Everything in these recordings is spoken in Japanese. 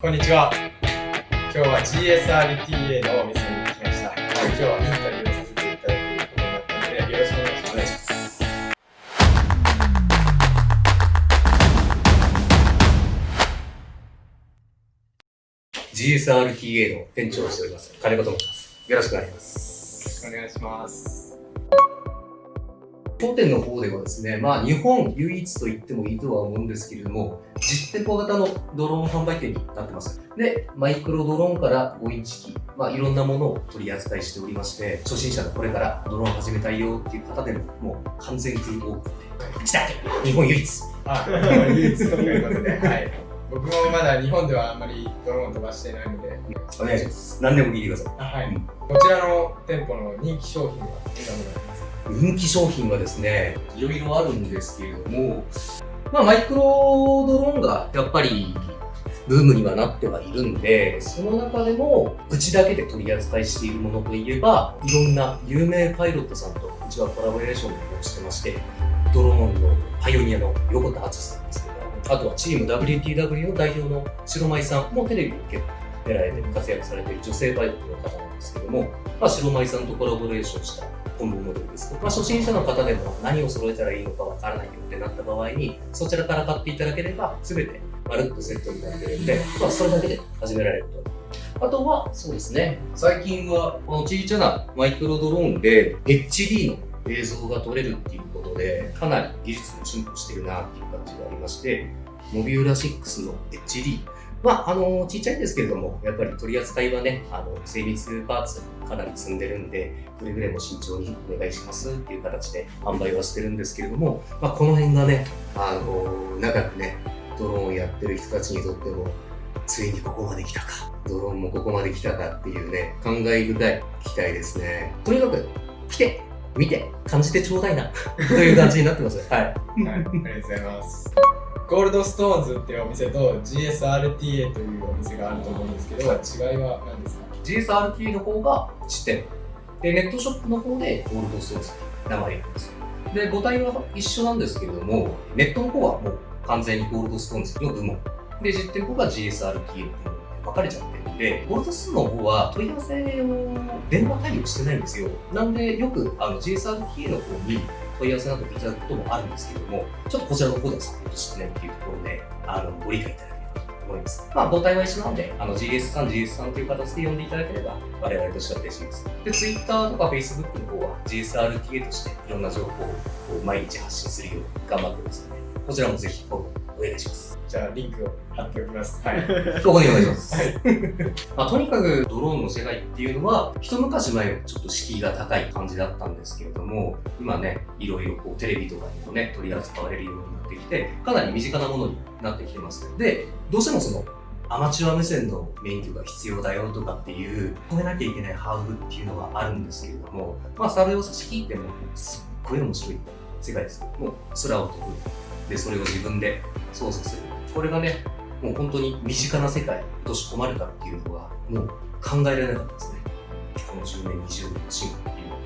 こんにちは。今日は GSRTA のお店に来ました。今日はインタビューをさせていただくことになったので、よろしくお願いします。GSRTA の店長をしております、金子と申します。よろしくお願いします。よろしくお願いします。当店の方ではですね、まあ日本唯一と言ってもいいとは思うんですけれども、実店舗型のドローン販売店になってます。で、マイクロドローンから5インチ機、まあいろんなものを取り扱いしておりまして、初心者のこれからドローン始めたいよっていう方でも、もう完全フルオープンで、来た日本唯一あ、唯一ということで、はい。僕もまだ日本ではあんまりドローン飛ばしてないので、お願いします。何でも聞いてください。あはい。こちらの店舗の人気商品はどんなものがありますか人気商品はですね、いろいろあるんですけれども、まあ、マイクロドローンがやっぱりブームにはなってはいるんで、その中でも、うちだけで取り扱いしているものといえば、いろんな有名パイロットさんとうちはコラボレーションをしてまして、ドローンのパイオニアの横田敦さんですとか、あとはチーム WTW の代表の白舞さんもテレビで結構出られて活躍されている女性パイロットの方なんですけども、まあ、白舞さんとコラボレーションしたコンボモデルです、まあ、初心者の方でも何を揃えたらいいのかわからないよってなった場合に、そちらから買っていただければ、すべてまるっとセットになってるんで、まあ、それだけで始められると。あとは、そうですね、最近はこの小さなマイクロドローンで HD の映像が撮れるっていうことで、かなり技術も進歩してるなっていう感じがありまして、モビューラ6の HD。まあ、あの、ちっちゃいんですけれども、やっぱり取り扱いはね、あの、精密パーツかなり積んでるんで、くれぐれも慎重にお願いしますっていう形で販売はしてるんですけれども、まあ、この辺がね、あの、長くね、ドローンをやってる人たちにとっても、ついにここまで来たか、ドローンもここまで来たかっていうね、感慨深い機体ですね。とにかく、来て、見て、感じてちょうだいな、という感じになってます。はい。はい、ありがとうございます。ゴールドストーンズっていうお店と GSRTA というお店があると思うんですけど、違いは何ですか ?GSRTA の方が1店で、ネットショップの方でゴールドソースって名前なんです。で、母体は一緒なんですけれども、ネットの方はもう完全にゴールドストーンズの部門。で、実店舗が GSRT の部門で分かれちゃってるんで、ゴールドストーンの方は問い合わせを電話対応してないんですよ。なんで、よくあの GSRT の方に問い合わせなどいただくこともあるんですけれども、ちょっとこちらの方ではサポートしてないっていうところで、あの、ご理解いただければと思います。まあ、母体は一緒なんで、あの、GS さん、GS さんという形で呼んでいただければ、我々としては嬉しいです。で、Twitter とか Facebook の方は GSRTA としていろんな情報を毎日発信するように頑張ってますので、こちらもぜひフォローお願いします。じゃあ、リンクを貼っておきます。はい。ここにお願いします。まあ、とにかくドローンの世界っていうのは、一昔前はちょっと敷居が高い感じだったんですけれども、今ね、いろいろこうテレビとかにもね、取り扱われるようになってきて、かなり身近なものになってきてます。で、どうしてもその、アマチュア無線の免許が必要だよとかっていう、超えなきゃいけないハードルっていうのがあるんですけれども、まあ、それを差し引いても、すっごい面白い世界です。もう、空を飛ぶ。で、それを自分で操作する。これがね、もう本当に身近な世界に落とし込まれたっていうのが、もう考えられなかったですね。この10年、20年の進化っていうのは。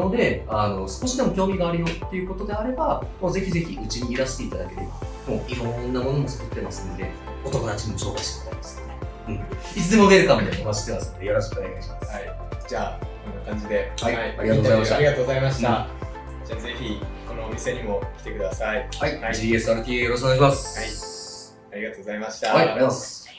なので、あの、少しでも興味があるよっていうことであれば、もうぜひぜひうちにいらしていただければ、もういろんなものも作ってますんで、お友達にも紹介してもらいますうん。いつでもウェルカムでお待ちしてますので、よろしくお願いします。はい。じゃあ、こんな感じで。はいありがとうございましたありがとうございました。じゃあ、ぜひ、このお店にも来てください。はい、はい GSRTA よろしくお願いします。ありがとうございました。はい、ありがとうございます。